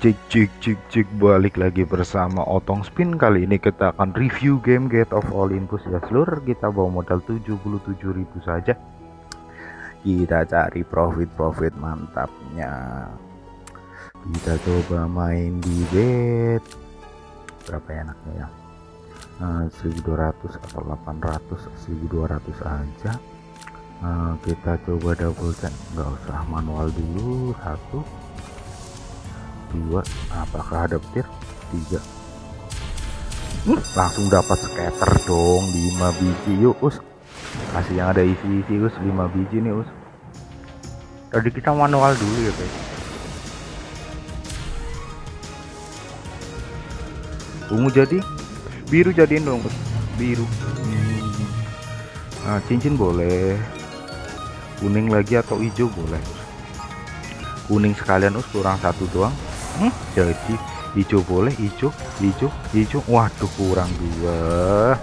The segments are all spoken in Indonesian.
cik cik cik cik balik lagi bersama Otong Spin. Kali ini kita akan review game Get of Olympus ya seluruh kita bawa modal 77.000 saja. Kita cari profit-profit mantapnya. Kita coba main di bet berapa enaknya ya? Nah, 1200 atau 800 1200 aja. Nah, kita coba double check. Nggak usah manual dulu satu dua apakah ada petir tiga. Uh, langsung dapat scatter dong 5 biji. Yuk us. Kasih yang ada isi-isi us. 5 biji nih us. Tadi kita manual dulu ya guys. Ungu jadi? Biru jadiin dong us. Biru. Hmm. nah, cincin boleh. Kuning lagi atau hijau boleh. Kuning sekalian us. Kurang satu doang hmm, jadi hijau boleh hijau hijau hijau waduh kurang dua.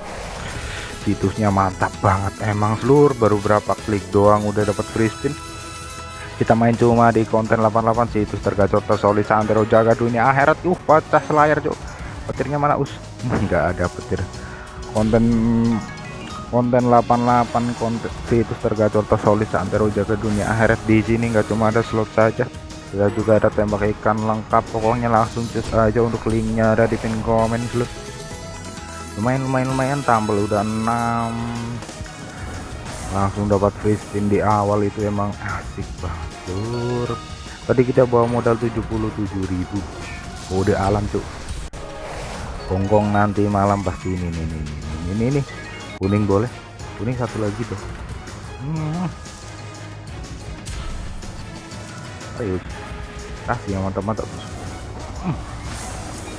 Situsnya mantap banget emang seluruh baru berapa klik doang udah dapat free spin kita main cuma di konten 88 situs tergacor tersolid santero jaga dunia akhirat. Uh pecah selayar cok petirnya mana? Us nggak ada petir. Konten konten 88 konten situs tergacor tersolid santero jaga dunia akhirat. Di sini nggak cuma ada slot saja kita juga ada tembak ikan lengkap pokoknya langsung cus aja untuk linknya ada di pin komen dulu. Lumayan lumayan lumayan tampil udah 6 langsung dapat free spin di awal itu emang asik banget tadi kita bawa modal 77.000 kode alam tuh gonggong nanti malam pasti ini nih ini ini ini, ini. kuning boleh. Kuning satu lagi tuh hmm. ayo kasih yang mantap-mantap hmm.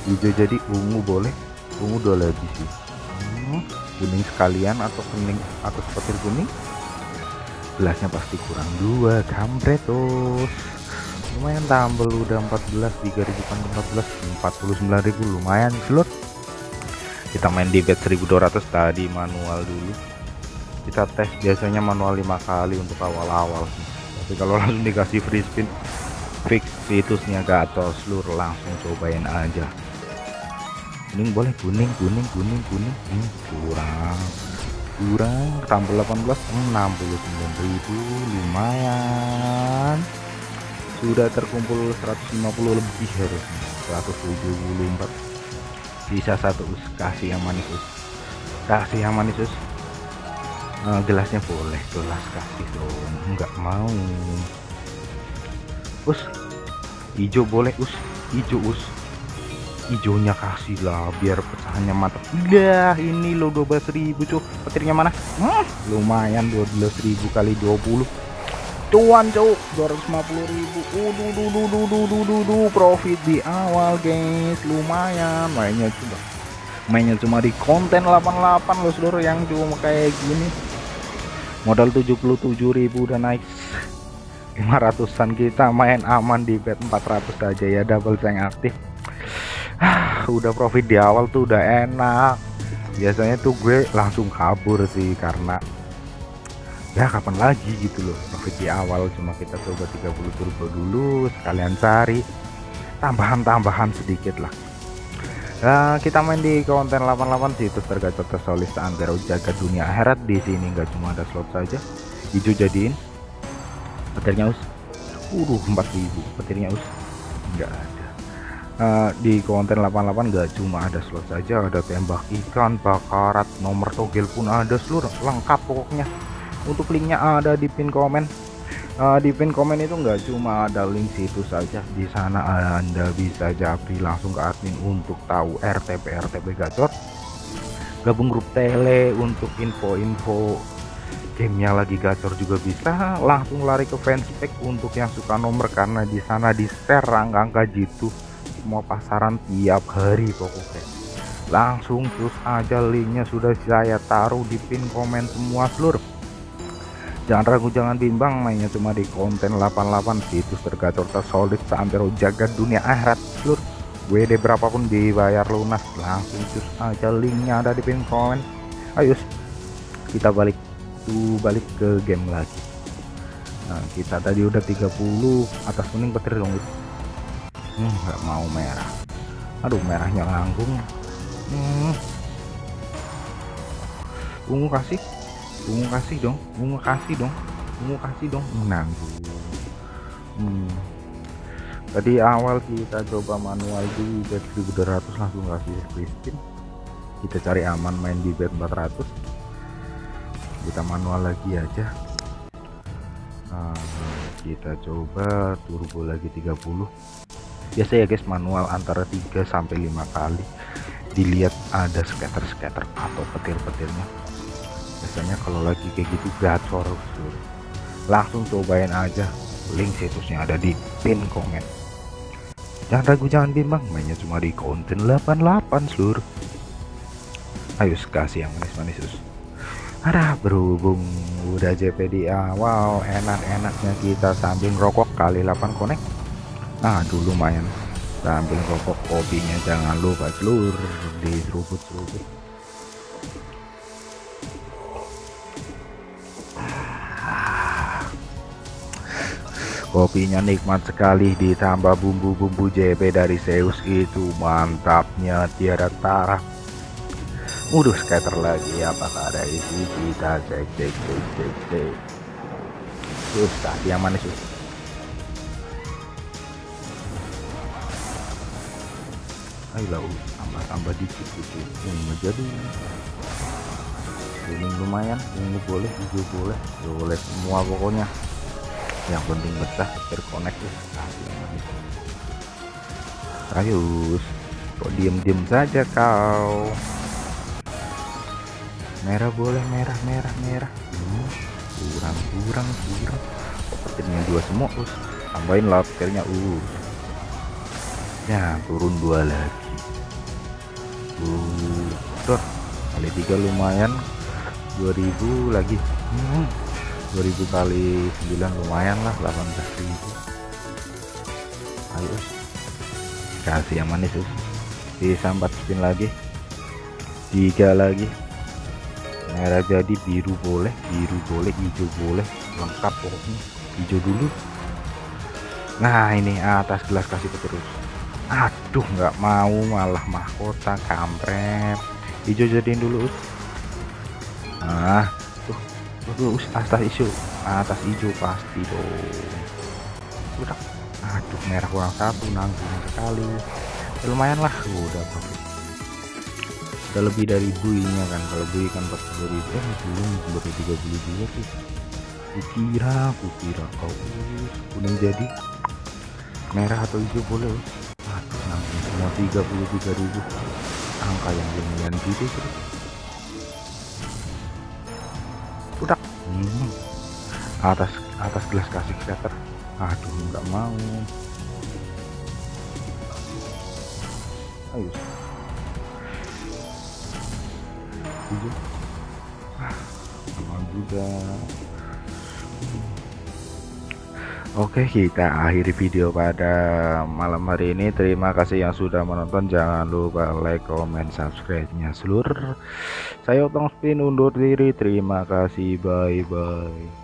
hijau jadi ungu boleh. Ungu dua lagi sih. Hmm. kuning sekalian atau kuning atau seperti kuning? Gelasnya pasti kurang dua kampret terus lumayan tambah udah 14 3014 49.000 lumayan slot. Kita main di bet 1200 tadi manual dulu. Kita tes biasanya manual lima kali untuk awal-awal tapi kalau langsung dikasih free spin fix situsnya gatos seluruh langsung cobain aja. Kuning boleh kuning kuning kuning kuning. Hmm, kurang kurang. Tambah 18 69.000 lumayan. Sudah terkumpul 150 lebih harusnya 174 bisa satu us kasih yang manis us. Kasih yang manis us. Uh, gelasnya boleh gelas kasih dong. Nggak mau us. Hijau boleh us. Hijau us. Hijaunya kasih lah biar pecahannya mantap udah ini lo 12.000 cuy. Petirnya mana? Hmm, lumayan 12.000 kali 20 cuan cuy. 250.000 uh, profit di awal guys. Lumayan. Mainnya cuma mainnya cuma di konten 88 lo seluruh yang cuma kayak gini. Modal 77.000 udah naik 500an kita main aman di bet 400 aja ya double tank aktif. Ah, udah profit di awal tuh udah enak. Biasanya tuh gue langsung kabur sih karena ya kapan lagi gitu loh profit di awal cuma kita coba 30 turbo dulu sekalian cari. Tambahan-tambahan sedikit lah. Nah, kita main di konten 88 situs tergacor tersolis antara jaga dunia akhirat. Di sini nggak cuma ada slot saja. Hijau jadiin petirnya us? Uh 4000 petirnya us? Enggak ada. Uh, di konten 88 enggak cuma ada slot saja ada tembak ikan bakarat nomor togel pun ada seluruh lengkap pokoknya. Untuk linknya ada di pin komen. Uh, di pin komen itu enggak cuma ada link situ saja. Di sana anda bisa japri langsung ke admin untuk tahu RTP RTP gacor. Gabung grup tele untuk info-info gamenya lagi gacor juga bisa langsung lari ke fanspage untuk yang suka nomor karena di sana di share angka-angka jitu semua pasaran tiap hari pokoknya. Langsung terus aja linknya sudah saya taruh di pin komen semua seluruh jangan ragu jangan bimbang mainnya cuma di konten 88 situs tergacor tersolid seantero jaga dunia akhirat seluruh WD berapapun dibayar lunas langsung terus aja linknya ada di pin komen. Ayo kita balik itu balik ke game lagi. Nah kita tadi udah 30 atas kuning petir dong hmm, nggak mau merah. Aduh merahnya nganggung hmm. ungu kasih ungu kasih dong ungu kasih dong ungu kasih dong. Nanggung. Hmm. tadi awal kita coba manual di bet 1200 langsung kasih spin kita cari aman main di bet 400 kita manual lagi aja. Nah, kita coba turbo lagi 30 biasa ya guys manual antara 3 sampai 5 kali. Dilihat ada scatter-scatter atau petir-petirnya. Biasanya kalau lagi kayak gitu gacor langsung cobain aja. Link situsnya ada di pin komen. Jangan ragu jangan bimbang. Mainnya cuma di konten 88 seluruh ayo kasih yang manis-manis ada berhubung udah JP di awal enak-enaknya kita sambil rokok kali 8 connect. Nah dulu lumayan. Sambil rokok kopinya jangan lupa seluruh di seruput-seruput. Kopinya nikmat sekali ditambah bumbu-bumbu JP dari Zeus itu. Mantapnya tiada taraf Waduh scatter lagi. Apakah ada isi? Kita cek cek cek cek cek. Terus tadi yang mana sih ayolah tambah tambah dikit gitu ungu jadi. Ini lumayan. Ungu boleh hijau boleh. Boleh semua pokoknya. Yang penting betah terkonek ayo kok diem-diem saja kau merah boleh merah merah merah. Hmm, kurang kurang kurang. Petirnya dua semua us tambahin lah petirnya us ya turun dua lagi. Uh kali tiga lumayan. 2000 lagi. Hmm, 2000 kali 9 lumayan lah 18.000 ayo us kasih yang manis us bisa 4 spin lagi. Tiga lagi merah jadi biru boleh biru boleh hijau boleh lengkap pokoknya. Hijau dulu. Nah ini atas gelas kasih terus aduh nggak mau malah mahkota kampret. Hijau jadiin dulu nah tuh tuh, tuh atas hijau atas hijau pasti dong. Udah. Aduh merah kurang satu nanggung sekali. Lumayan lah. Udah bagus udah lebih dari buinya kan. Kalau bui kan 40 ribu. Eh belum baru 32 sih. Kukira kukira. Oh kuning jadi merah atau hijau boleh. Aduh nanti semua 33 ribu. Angka yang lumayan gitu sih. Udah. Hmm. atas atas gelas kasih scatter aduh nggak mau. Ayo ah, aman juga. Oke kita akhiri video pada malam hari ini. Terima kasih yang sudah menonton. Jangan lupa like, comment, subscribe nya seluruh. Saya Otong Spin undur diri. Terima kasih. Bye bye